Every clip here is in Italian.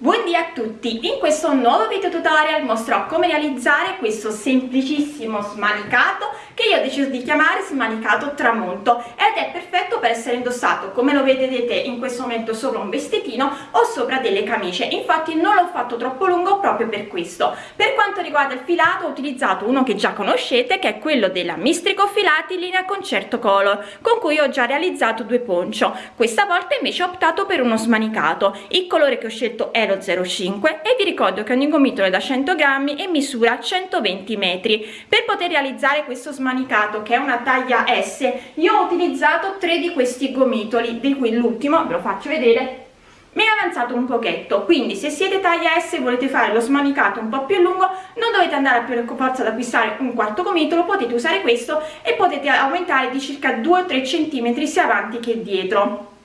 Buondì a tutti! In questo nuovo video tutorial mostrerò come realizzare questo semplicissimo smanicato io ho deciso di chiamare smanicato tramonto ed è perfetto per essere indossato. Come lo vedete in questo momento sopra un vestitino o sopra delle camicie. Infatti non l'ho fatto troppo lungo proprio per questo. Per quanto riguarda il filato ho utilizzato uno che già conoscete che è quello della Mistrico Filati linea concerto color con cui ho già realizzato due poncio. Questa volta invece ho optato per uno smanicato. Il colore che ho scelto è 0,05 e vi ricordo che ogni gomitolo è da 100 grammi e misura 120 metri. Per poter realizzare questo smanicato che è una taglia S io ho utilizzato tre di questi gomitoli di cui l'ultimo ve lo faccio vedere mi è avanzato un pochetto. Quindi se siete taglia S e volete fare lo smanicato un po' più lungo non dovete andare a per forza ad acquistare un quarto gomitolo potete usare questo e potete aumentare di circa 2 o 3 centimetri sia avanti che dietro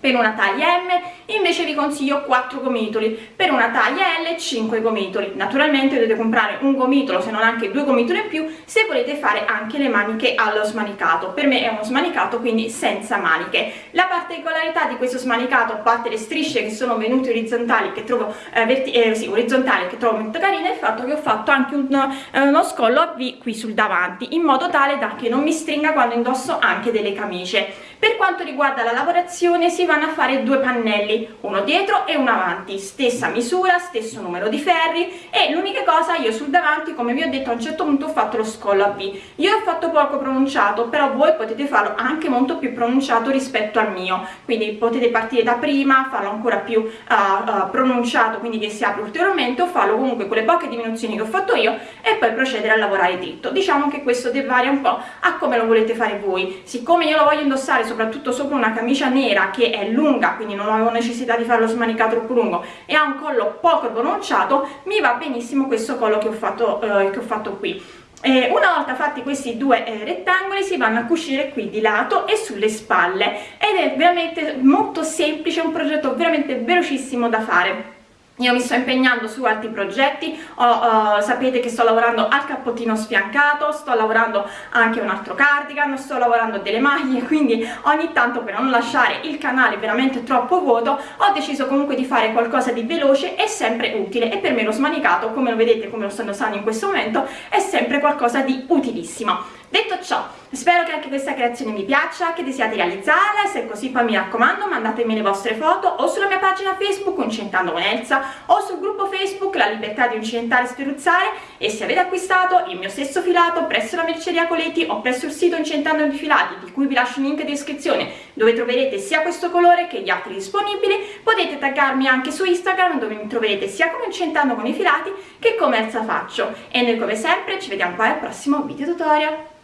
per una taglia M invece vi consiglio 4 gomitoli. Per una taglia L 5 gomitoli. Naturalmente dovete comprare un gomitolo se non anche due gomitoli in più se volete fare anche le maniche allo smanicato. Per me è uno smanicato quindi senza maniche. La particolarità di questo smanicato a parte le strisce che sono venute orizzontali che trovo eh, eh, sì, orizzontali che trovo molto carine è il fatto che ho fatto anche un, eh, uno scollo a V qui sul davanti in modo tale da che non mi stringa quando indosso anche delle camicie per quanto riguarda la lavorazione si vanno a fare due pannelli uno dietro e uno avanti. Stessa misura stesso numero di ferri e l'unica cosa io sul davanti come vi ho detto a un certo punto ho fatto lo scollo a V. Io ho fatto poco pronunciato però voi potete farlo anche molto più pronunciato rispetto al mio. Quindi potete partire da prima farlo ancora più uh, uh, pronunciato quindi che si apre ulteriormente o farlo comunque con le poche diminuzioni che ho fatto io e poi procedere a lavorare dritto. Diciamo che questo varia un po' a come lo volete fare voi. Siccome io lo voglio indossare soprattutto sopra una camicia nera che è lunga quindi non avevo necessità di farlo smanicato troppo lungo e ha un collo poco pronunciato mi va benissimo questo collo che ho fatto, eh, che ho fatto qui. Eh, una volta fatti questi due eh, rettangoli si vanno a cucire qui di lato e sulle spalle ed è veramente molto semplice un progetto veramente velocissimo da fare io mi sto impegnando su altri progetti, oh, uh, sapete che sto lavorando al cappottino sfiancato, sto lavorando anche un altro cardigan, sto lavorando delle maglie, quindi ogni tanto per non lasciare il canale veramente troppo vuoto ho deciso comunque di fare qualcosa di veloce e sempre utile e per me lo smanicato, come lo vedete, come lo sto indossando in questo momento, è sempre qualcosa di utilissimo. Detto ciò, spero che anche questa creazione vi piaccia, che desiate realizzarla se è così poi mi raccomando mandatemi le vostre foto o sulla mia pagina Facebook Uncentando con Elsa o sul gruppo Facebook La Libertà di Uncentare e Sferruzzare e se avete acquistato il mio stesso filato presso la merceria Coleti o presso il sito Uncentando i Filati di cui vi lascio il link in descrizione dove troverete sia questo colore che gli altri disponibili potete taggarmi anche su Instagram dove mi troverete sia come Uncentando con i Filati che come Elsa Faccio e noi come sempre ci vediamo poi al prossimo video tutorial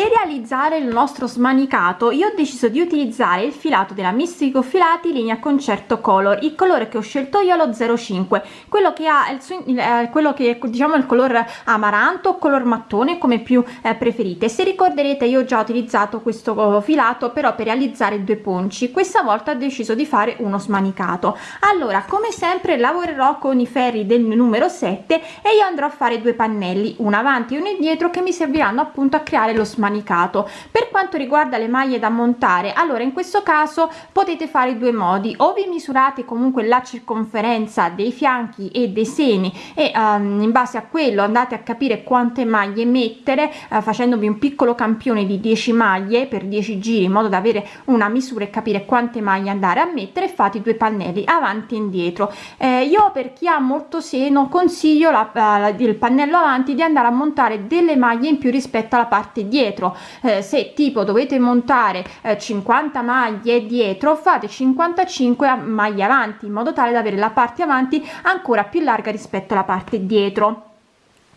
per realizzare il nostro smanicato io ho deciso di utilizzare il filato della Mistico Filati linea concerto color il colore che ho scelto io è lo 05 quello che ha il eh, quello che diciamo il color amaranto o color mattone come più eh, preferite. Se ricorderete io ho già utilizzato questo filato però per realizzare due ponci. Questa volta ho deciso di fare uno smanicato. Allora come sempre lavorerò con i ferri del numero 7 e io andrò a fare due pannelli uno avanti e uno indietro che mi serviranno appunto a creare lo smanicato manicato. Per quanto riguarda le maglie da montare allora in questo caso potete fare due modi. O vi misurate comunque la circonferenza dei fianchi e dei seni e um, in base a quello andate a capire quante maglie mettere uh, facendovi un piccolo campione di 10 maglie per 10 giri in modo da avere una misura e capire quante maglie andare a mettere fate due pannelli avanti e indietro. Eh, io per chi ha molto seno consiglio la, uh, il pannello avanti di andare a montare delle maglie in più rispetto alla parte dietro dietro. Eh, se tipo dovete montare eh, 50 maglie dietro fate 55 maglie avanti in modo tale da avere la parte avanti ancora più larga rispetto alla parte dietro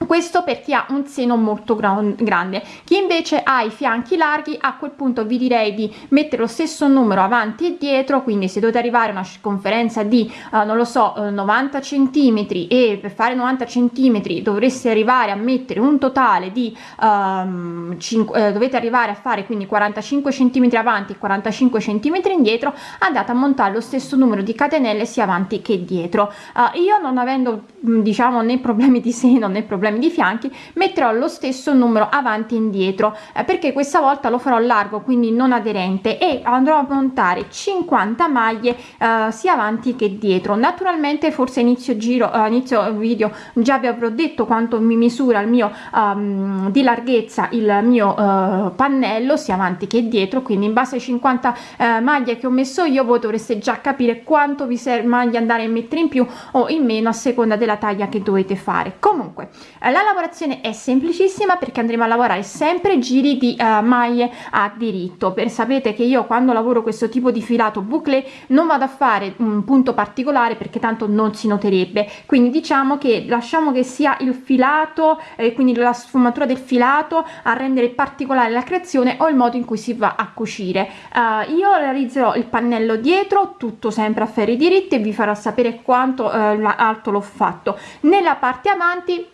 questo per chi ha un seno molto grande. Chi invece ha i fianchi larghi a quel punto vi direi di mettere lo stesso numero avanti e dietro quindi se dovete arrivare a una circonferenza di uh, non lo so uh, 90 centimetri e per fare 90 centimetri dovreste arrivare a mettere un totale di um, 5, eh, dovete arrivare a fare quindi 45 centimetri avanti e 45 centimetri indietro andate a montare lo stesso numero di catenelle sia avanti che dietro. Uh, io non avendo diciamo né problemi di seno né problemi problemi di fianchi metterò lo stesso numero avanti e indietro eh, perché questa volta lo farò largo quindi non aderente e andrò a montare 50 maglie eh, sia avanti che dietro. Naturalmente forse inizio giro uh, inizio video già vi avrò detto quanto mi misura il mio um, di larghezza il mio uh, pannello sia avanti che dietro quindi in base ai 50 uh, maglie che ho messo io voi dovreste già capire quanto vi serve maglie andare a mettere in più o in meno a seconda della taglia che dovete fare. Comunque la lavorazione è semplicissima perché andremo a lavorare sempre giri di maglie a diritto. Per sapete che io quando lavoro questo tipo di filato bouclé non vado a fare un punto particolare perché tanto non si noterebbe. Quindi diciamo che lasciamo che sia il filato eh, quindi la sfumatura del filato a rendere particolare la creazione o il modo in cui si va a cucire. Uh, io realizzerò il pannello dietro tutto sempre a ferri diritti e vi farò sapere quanto uh, alto l'ho fatto. Nella parte avanti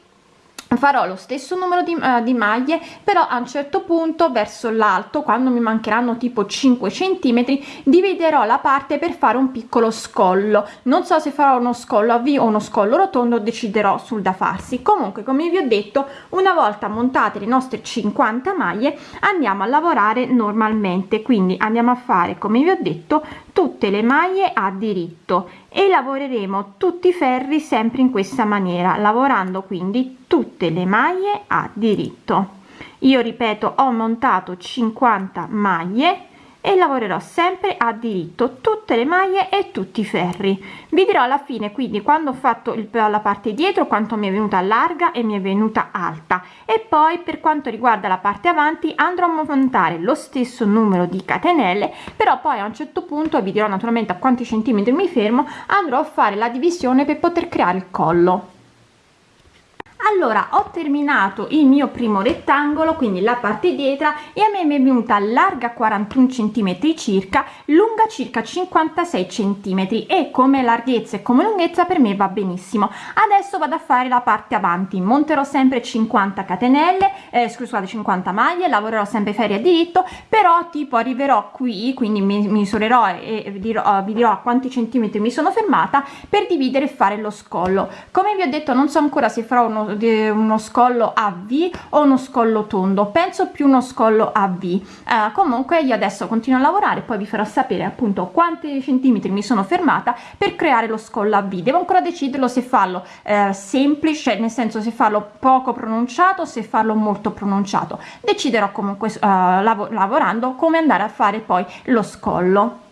farò lo stesso numero di, uh, di maglie però a un certo punto verso l'alto quando mi mancheranno tipo 5 centimetri dividerò la parte per fare un piccolo scollo. Non so se farò uno scollo a v o uno scollo rotondo deciderò sul da farsi. Comunque come vi ho detto una volta montate le nostre 50 maglie andiamo a lavorare normalmente. Quindi andiamo a fare come vi ho detto tutte le maglie a diritto e lavoreremo tutti i ferri sempre in questa maniera lavorando quindi tutte le maglie a diritto. Io ripeto ho montato 50 maglie e lavorerò sempre a diritto tutte le maglie e tutti i ferri. Vi dirò alla fine quindi quando ho fatto il, la parte dietro quanto mi è venuta larga e mi è venuta alta. E poi per quanto riguarda la parte avanti andrò a montare lo stesso numero di catenelle però poi a un certo punto vi dirò naturalmente a quanti centimetri mi fermo andrò a fare la divisione per poter creare il collo allora ho terminato il mio primo rettangolo quindi la parte dietro e a me mi è venuta larga 41 centimetri circa lunga circa 56 centimetri e come larghezza e come lunghezza per me va benissimo. Adesso vado a fare la parte avanti. Monterò sempre 50 catenelle eh, scusate 50 maglie lavorerò sempre ferie a diritto però tipo arriverò qui quindi mi misurerò e vi dirò, vi dirò a quanti centimetri mi sono fermata per dividere e fare lo scollo. Come vi ho detto non so ancora se farò uno uno scollo a V o uno scollo tondo. Penso più uno scollo a V. Eh, comunque io adesso continuo a lavorare poi vi farò sapere appunto quanti centimetri mi sono fermata per creare lo scollo a V. Devo ancora deciderlo se farlo eh, semplice nel senso se farlo poco pronunciato se farlo molto pronunciato. Deciderò comunque eh, lav lavorando come andare a fare poi lo scollo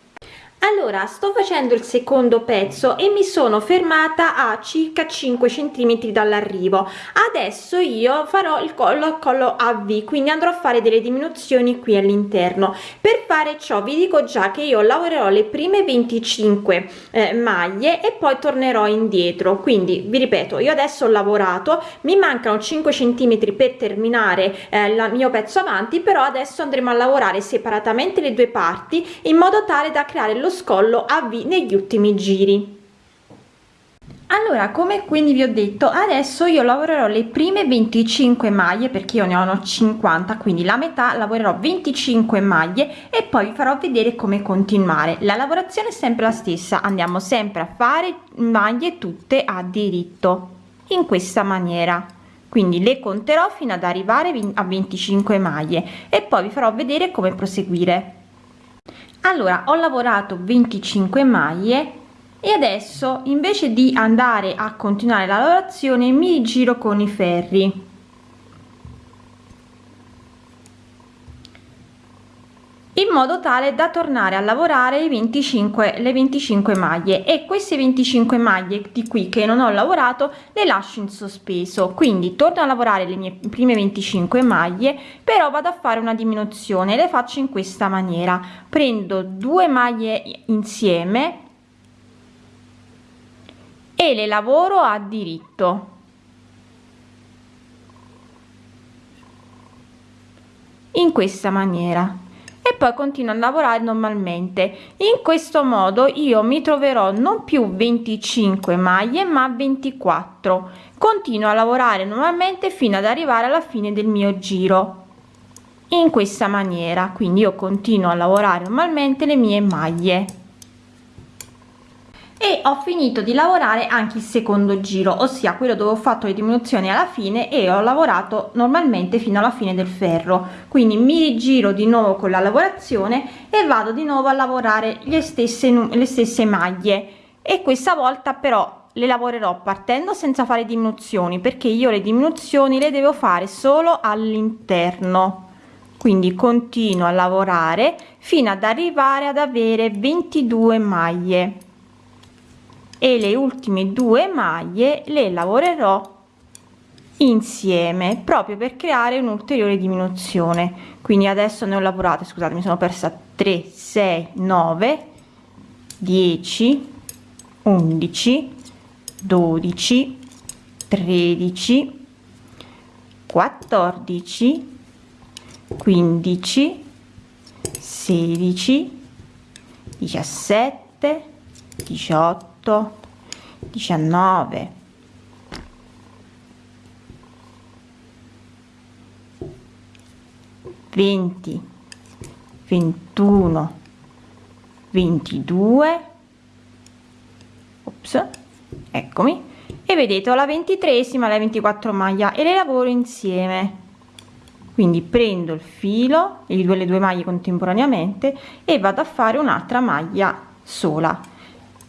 allora sto facendo il secondo pezzo e mi sono fermata a circa 5 centimetri dall'arrivo. Adesso io farò il collo a collo a v quindi andrò a fare delle diminuzioni qui all'interno. Per fare ciò vi dico già che io lavorerò le prime 25 eh, maglie e poi tornerò indietro. Quindi vi ripeto io adesso ho lavorato mi mancano 5 centimetri per terminare eh, il mio pezzo avanti però adesso andremo a lavorare separatamente le due parti in modo tale da creare lo scollo a V negli ultimi giri. Allora come quindi vi ho detto adesso io lavorerò le prime 25 maglie perché io ne ho 50 quindi la metà lavorerò 25 maglie e poi vi farò vedere come continuare. La lavorazione è sempre la stessa andiamo sempre a fare maglie tutte a diritto in questa maniera. Quindi le conterò fino ad arrivare a 25 maglie e poi vi farò vedere come proseguire allora ho lavorato 25 maglie e adesso invece di andare a continuare la lavorazione mi giro con i ferri in modo tale da tornare a lavorare i 25 le 25 maglie. E queste 25 maglie di qui che non ho lavorato le lascio in sospeso. Quindi torno a lavorare le mie prime 25 maglie però vado a fare una diminuzione le faccio in questa maniera. Prendo due maglie insieme e le lavoro a diritto. In questa maniera e poi continuo a lavorare normalmente. In questo modo io mi troverò non più 25 maglie ma 24 continuo a lavorare normalmente fino ad arrivare alla fine del mio giro. In questa maniera quindi io continuo a lavorare normalmente le mie maglie e ho finito di lavorare anche il secondo giro ossia quello dove ho fatto le diminuzioni alla fine e ho lavorato normalmente fino alla fine del ferro. Quindi mi rigiro di nuovo con la lavorazione e vado di nuovo a lavorare le stesse le stesse maglie. E questa volta però le lavorerò partendo senza fare diminuzioni perché io le diminuzioni le devo fare solo all'interno. Quindi continuo a lavorare fino ad arrivare ad avere 22 maglie e le ultime due maglie le lavorerò insieme proprio per creare un'ulteriore diminuzione. Quindi adesso ne ho lavorate scusate mi sono persa 3 6 9 10 11 12 13 14 15 16 17 18 18 19 20 21 22 ops eccomi. E vedete ho la ventitresima la 24 maglia e le lavoro insieme. Quindi prendo il filo e le due maglie contemporaneamente e vado a fare un'altra maglia sola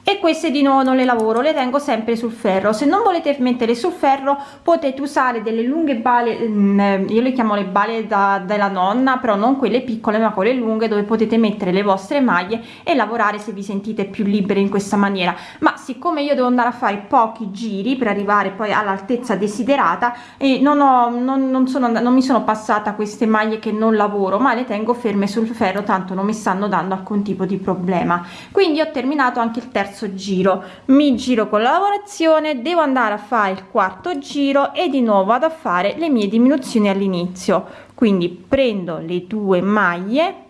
e queste di nuovo non le lavoro le tengo sempre sul ferro. Se non volete mettere sul ferro potete usare delle lunghe bale mm, io le chiamo le bale da, della nonna però non quelle piccole ma quelle lunghe dove potete mettere le vostre maglie e lavorare se vi sentite più libere in questa maniera. Ma siccome io devo andare a fare pochi giri per arrivare poi all'altezza desiderata e non ho non, non sono non mi sono passata queste maglie che non lavoro ma le tengo ferme sul ferro tanto non mi stanno dando alcun tipo di problema. Quindi ho terminato anche il terzo terzo giro. Mi giro con la lavorazione devo andare a fare il quarto giro e di nuovo vado a fare le mie diminuzioni all'inizio. Quindi prendo le due maglie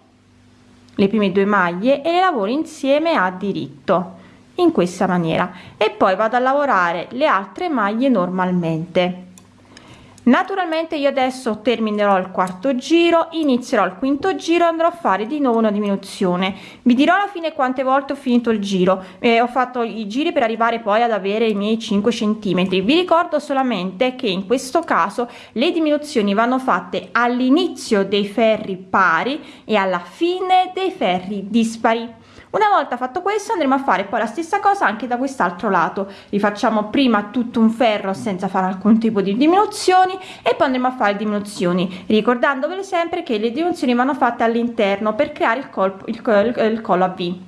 le prime due maglie e le lavoro insieme a diritto in questa maniera. E poi vado a lavorare le altre maglie normalmente naturalmente io adesso terminerò il quarto giro inizierò il quinto giro andrò a fare di nuovo una diminuzione. Vi dirò alla fine quante volte ho finito il giro. Eh, ho fatto i giri per arrivare poi ad avere i miei 5 centimetri. Vi ricordo solamente che in questo caso le diminuzioni vanno fatte all'inizio dei ferri pari e alla fine dei ferri dispari una volta fatto questo andremo a fare poi la stessa cosa anche da quest'altro lato. Rifacciamo prima tutto un ferro senza fare alcun tipo di diminuzioni e poi andremo a fare diminuzioni ricordandovele sempre che le diminuzioni vanno fatte all'interno per creare il colpo il, il, il collo a v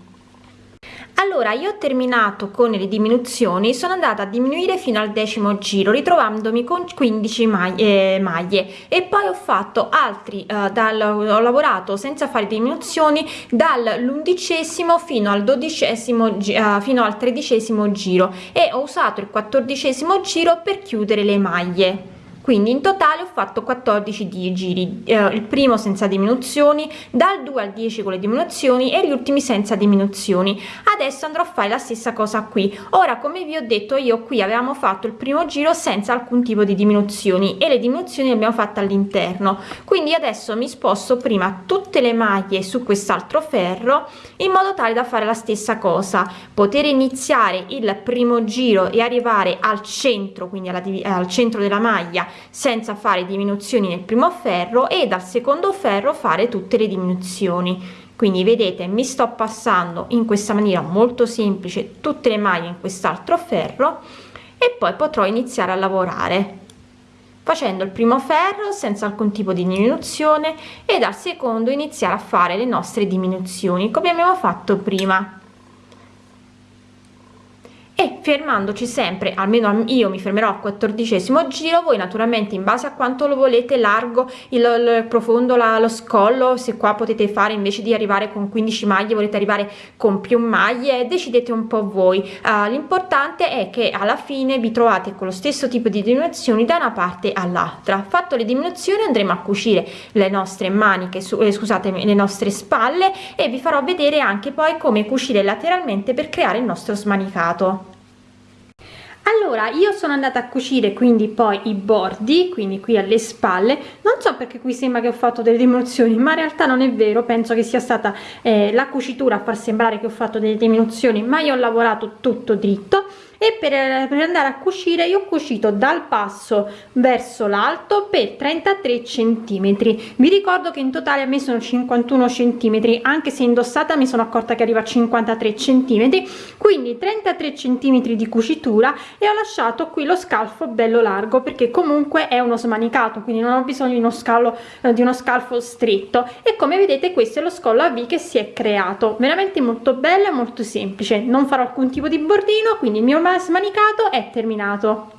allora io ho terminato con le diminuzioni sono andata a diminuire fino al decimo giro ritrovandomi con 15 maglie, eh, maglie. E poi ho fatto altri eh, dal ho lavorato senza fare diminuzioni dall'undicesimo fino al dodicesimo eh, fino al tredicesimo giro. E ho usato il quattordicesimo giro per chiudere le maglie quindi in totale ho fatto 14 di giri eh, il primo senza diminuzioni dal 2 al 10 con le diminuzioni e gli ultimi senza diminuzioni. Adesso andrò a fare la stessa cosa qui. Ora come vi ho detto io qui avevamo fatto il primo giro senza alcun tipo di diminuzioni e le diminuzioni le abbiamo fatte all'interno. Quindi adesso mi sposto prima tutte le maglie su quest'altro ferro in modo tale da fare la stessa cosa. Poter iniziare il primo giro e arrivare al centro quindi alla, al centro della maglia senza fare diminuzioni nel primo ferro e dal secondo ferro fare tutte le diminuzioni. Quindi vedete mi sto passando in questa maniera molto semplice tutte le maglie in quest'altro ferro e poi potrò iniziare a lavorare facendo il primo ferro senza alcun tipo di diminuzione e dal secondo iniziare a fare le nostre diminuzioni come abbiamo fatto prima. E fermandoci sempre almeno io mi fermerò al quattordicesimo giro voi naturalmente in base a quanto lo volete largo il, il profondo la, lo scollo se qua potete fare invece di arrivare con 15 maglie volete arrivare con più maglie decidete un po voi. Uh, l'importante è che alla fine vi trovate con lo stesso tipo di diminuzioni da una parte all'altra. Fatto le diminuzioni andremo a cucire le nostre maniche su, eh, scusate le nostre spalle e vi farò vedere anche poi come cucire lateralmente per creare il nostro smanicato allora io sono andata a cucire quindi poi i bordi quindi qui alle spalle. Non so perché qui sembra che ho fatto delle diminuzioni ma in realtà non è vero. Penso che sia stata eh, la cucitura a far sembrare che ho fatto delle diminuzioni ma io ho lavorato tutto dritto e per, per andare a cucire io ho cucito dal passo verso l'alto per 33 centimetri. Vi ricordo che in totale a me sono 51 centimetri anche se indossata mi sono accorta che arriva a 53 centimetri. Quindi 33 centimetri di cucitura e ho lasciato qui lo scalfo bello largo perché comunque è uno smanicato quindi non ho bisogno di uno scalo eh, di uno scalfo stretto. E come vedete questo è lo scollo a v che si è creato. Veramente molto bello e molto semplice. Non farò alcun tipo di bordino quindi il mio smanicato è terminato